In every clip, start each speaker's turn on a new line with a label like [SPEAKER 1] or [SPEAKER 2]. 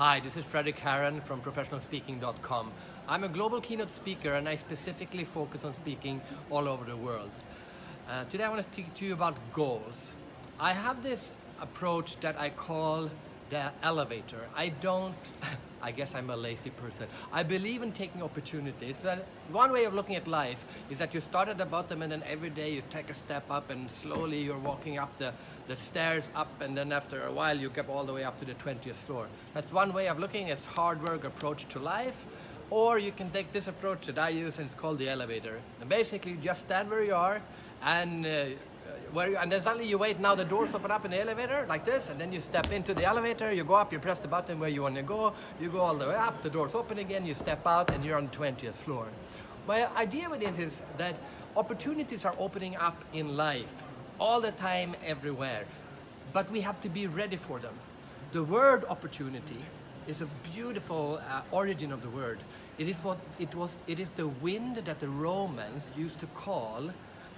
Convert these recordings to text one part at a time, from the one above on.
[SPEAKER 1] Hi, this is Fredrik Haren from professionalspeaking.com. I'm a global keynote speaker and I specifically focus on speaking all over the world. Uh, today I want to speak to you about goals. I have this approach that I call the elevator. I don't, I guess I'm a lazy person. I believe in taking opportunities. One way of looking at life is that you start at the bottom and then every day you take a step up and slowly you're walking up the, the stairs up and then after a while you get all the way up to the 20th floor. That's one way of looking. It's hard work approach to life. Or you can take this approach that I use and it's called the elevator. And basically you just stand where you are and uh, where you, and then suddenly you wait, now the doors open up in the elevator like this, and then you step into the elevator, you go up, you press the button where you want to go, you go all the way up, the doors open again, you step out, and you're on the 20th floor. My idea with this is that opportunities are opening up in life, all the time, everywhere, but we have to be ready for them. The word opportunity is a beautiful uh, origin of the word. It is what it was. It is the wind that the Romans used to call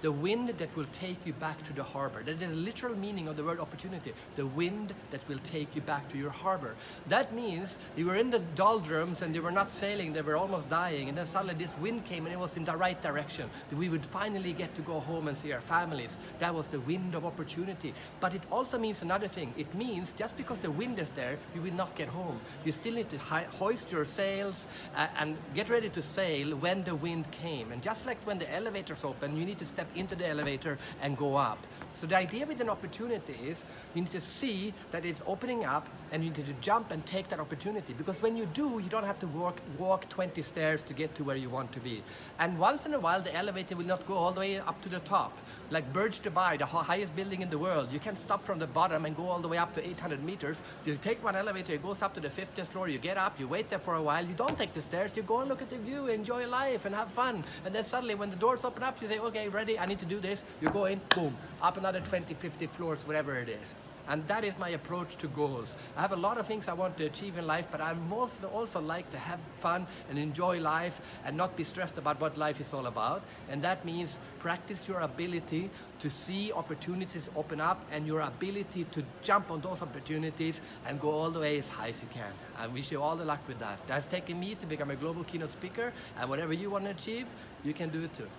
[SPEAKER 1] the wind that will take you back to the harbor. That is the literal meaning of the word opportunity. The wind that will take you back to your harbor. That means you were in the doldrums and you were not sailing, they were almost dying, and then suddenly this wind came and it was in the right direction. We would finally get to go home and see our families. That was the wind of opportunity. But it also means another thing. It means just because the wind is there, you will not get home. You still need to hoist your sails uh, and get ready to sail when the wind came. And just like when the elevators open, you need to step into the elevator and go up. So the idea with an opportunity is you need to see that it's opening up and you need to jump and take that opportunity because when you do, you don't have to walk, walk 20 stairs to get to where you want to be. And once in a while, the elevator will not go all the way up to the top. Like Burj Dubai, the highest building in the world, you can stop from the bottom and go all the way up to 800 meters. You take one elevator, it goes up to the 50th floor, you get up, you wait there for a while, you don't take the stairs, you go and look at the view, enjoy life and have fun. And then suddenly when the doors open up, you say, okay, ready, I need to do this. You go in, boom, up another 20, 50 floors, whatever it is. And that is my approach to goals. I have a lot of things I want to achieve in life, but I most also like to have fun and enjoy life and not be stressed about what life is all about. And that means practice your ability to see opportunities open up and your ability to jump on those opportunities and go all the way as high as you can. I wish you all the luck with that. That's taken me to become a global keynote speaker and whatever you want to achieve, you can do it too.